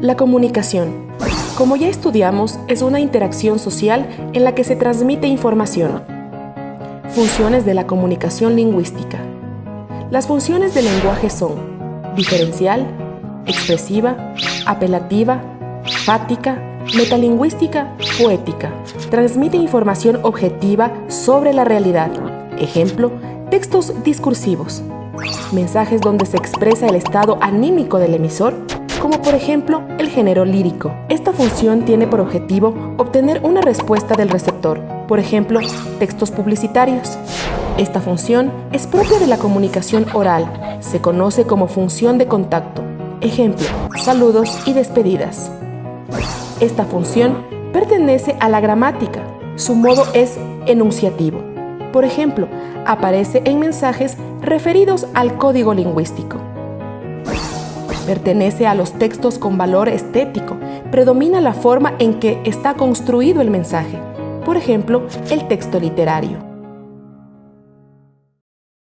La comunicación. Como ya estudiamos, es una interacción social en la que se transmite información. Funciones de la comunicación lingüística. Las funciones del lenguaje son diferencial, expresiva, apelativa, fática, metalingüística, poética. Transmite información objetiva sobre la realidad. Ejemplo, textos discursivos. Mensajes donde se expresa el estado anímico del emisor como por ejemplo el género lírico. Esta función tiene por objetivo obtener una respuesta del receptor, por ejemplo, textos publicitarios. Esta función es propia de la comunicación oral, se conoce como función de contacto. Ejemplo, saludos y despedidas. Esta función pertenece a la gramática, su modo es enunciativo. Por ejemplo, aparece en mensajes referidos al código lingüístico. Pertenece a los textos con valor estético. Predomina la forma en que está construido el mensaje. Por ejemplo, el texto literario.